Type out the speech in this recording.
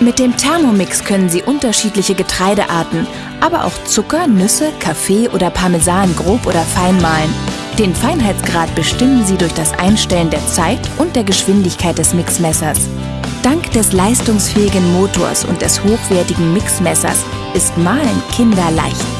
Mit dem Thermomix können Sie unterschiedliche Getreidearten, aber auch Zucker, Nüsse, Kaffee oder Parmesan grob oder fein mahlen. Den Feinheitsgrad bestimmen Sie durch das Einstellen der Zeit und der Geschwindigkeit des Mixmessers. Dank des leistungsfähigen Motors und des hochwertigen Mixmessers ist Mahlen kinderleicht.